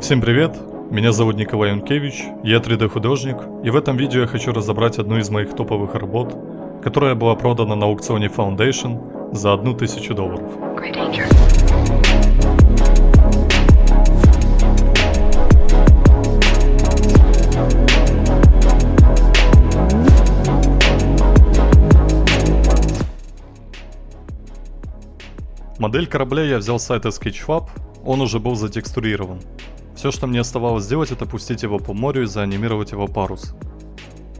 Всем привет, меня зовут Николай Юнкевич, я 3D художник, и в этом видео я хочу разобрать одну из моих топовых работ, которая была продана на аукционе Foundation за 1000 долларов. Модель корабля я взял с сайта SketchFab, он уже был затекстурирован. Все, что мне оставалось сделать, это пустить его по морю и заанимировать его парус.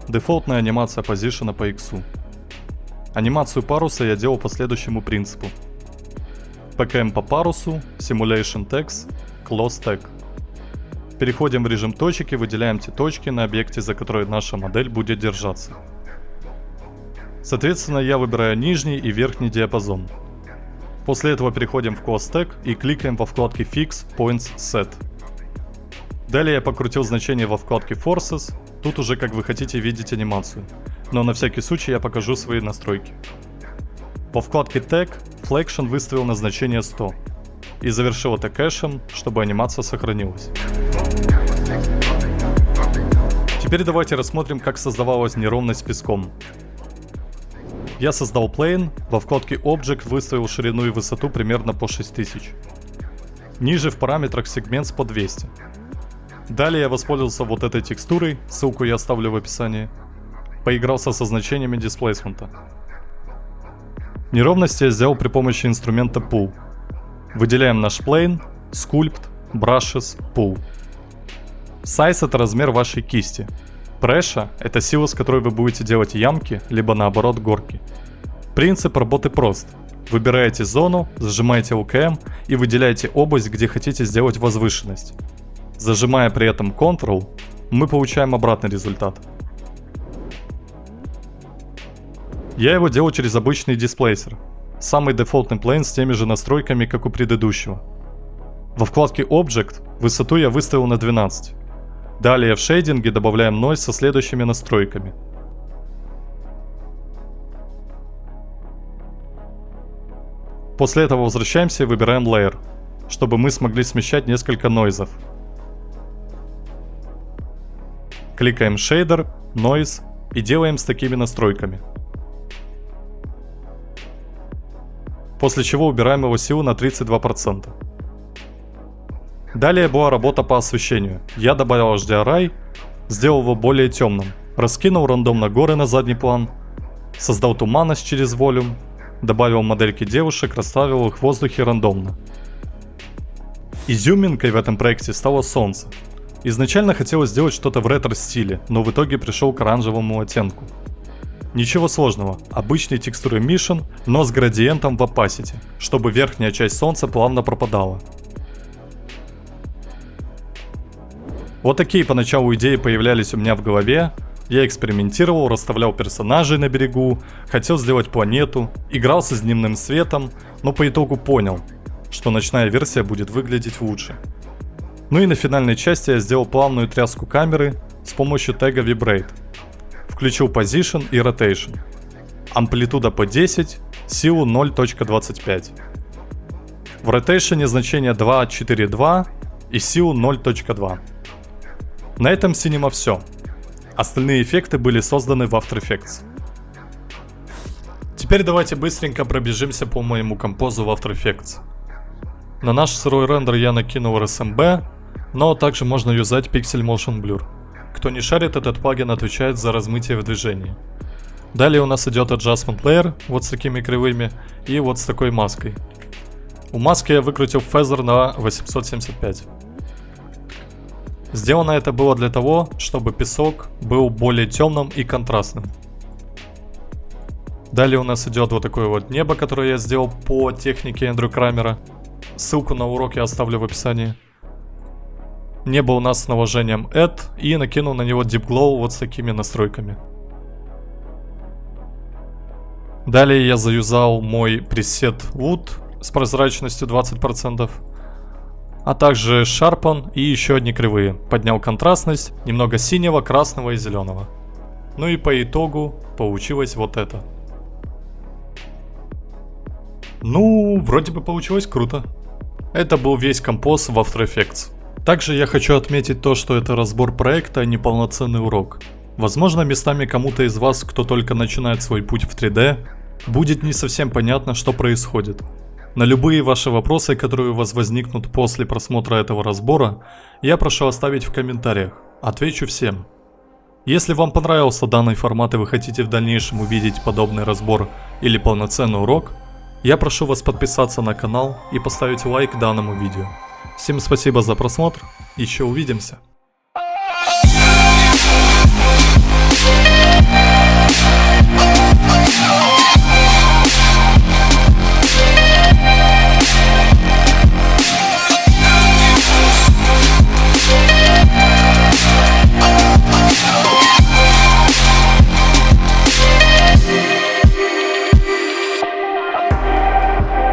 Дефолтная анимация позишена по X. Анимацию паруса я делал по следующему принципу. PKM по парусу, Simulation Text, Close Tag. Переходим в режим точек и выделяем те точки на объекте, за которые наша модель будет держаться. Соответственно, я выбираю нижний и верхний диапазон. После этого переходим в Close Tag и кликаем во вкладке Fix Points Set. Далее я покрутил значение во вкладке Forces, тут уже как вы хотите видеть анимацию, но на всякий случай я покажу свои настройки. Во вкладке Tag Flexion выставил на значение 100 и завершил это кэшем, чтобы анимация сохранилась. Теперь давайте рассмотрим, как создавалась неровность песком. Я создал plane, во вкладке Object выставил ширину и высоту примерно по 6000. Ниже в параметрах Segments по 200. Далее я воспользовался вот этой текстурой, ссылку я оставлю в описании. Поигрался со значениями дисплейсмента. Неровности я сделал при помощи инструмента Pull. Выделяем наш plane, Sculpt, Brushes, Pull. Size это размер вашей кисти. Преша – это сила, с которой вы будете делать ямки, либо наоборот горки. Принцип работы прост. Выбираете зону, зажимаете LKM и выделяете область, где хотите сделать возвышенность. Зажимая при этом Ctrl, мы получаем обратный результат. Я его делаю через обычный дисплейсер. Самый дефолтный плейн с теми же настройками, как у предыдущего. Во вкладке Object высоту я выставил на 12. Далее в шейдинге добавляем noise со следующими настройками. После этого возвращаемся и выбираем Layer, чтобы мы смогли смещать несколько нойзов. Кликаем Shader, Noise и делаем с такими настройками. После чего убираем его силу на 32%. Далее была работа по освещению. Я добавил HDRI, сделал его более темным, раскинул рандомно горы на задний план, создал туманность через волюм, добавил модельки девушек, расставил их в воздухе рандомно. Изюминкой в этом проекте стало солнце. Изначально хотелось сделать что-то в ретро-стиле, но в итоге пришел к оранжевому оттенку. Ничего сложного, обычный текстуры Mission, но с градиентом в opacity, чтобы верхняя часть солнца плавно пропадала. Вот такие поначалу идеи появлялись у меня в голове. Я экспериментировал, расставлял персонажей на берегу, хотел сделать планету, игрался с дневным светом, но по итогу понял, что ночная версия будет выглядеть лучше. Ну и на финальной части я сделал плавную тряску камеры с помощью тега Vibrate. Включил Position и Rotation. Амплитуда по 10, силу 0.25. В Rotation значение 2.4.2 и силу 0.2. На этом Cinema все. Остальные эффекты были созданы в After Effects. Теперь давайте быстренько пробежимся по моему композу в After Effects. На наш сырой рендер я накинул RSMB, но также можно юзать Pixel Motion Blur. Кто не шарит, этот плагин отвечает за размытие в движении. Далее у нас идет Adjustment Layer, вот с такими кривыми, и вот с такой маской. У маски я выкрутил фезер на 875. Сделано это было для того, чтобы песок был более темным и контрастным. Далее у нас идет вот такое вот небо, которое я сделал по технике Эндрю Крамера. Ссылку на урок я оставлю в описании. Небо у нас с наложением Add и накинул на него Deep Glow вот с такими настройками. Далее я заюзал мой пресет Wood с прозрачностью 20% а также Sharpen и еще одни кривые. Поднял контрастность, немного синего, красного и зеленого. Ну и по итогу получилось вот это. Ну, вроде бы получилось круто. Это был весь композ в After Effects. Также я хочу отметить то, что это разбор проекта, а не полноценный урок. Возможно, местами кому-то из вас, кто только начинает свой путь в 3D, будет не совсем понятно, что происходит. На любые ваши вопросы, которые у вас возникнут после просмотра этого разбора, я прошу оставить в комментариях. Отвечу всем. Если вам понравился данный формат и вы хотите в дальнейшем увидеть подобный разбор или полноценный урок, я прошу вас подписаться на канал и поставить лайк данному видео. Всем спасибо за просмотр, еще увидимся.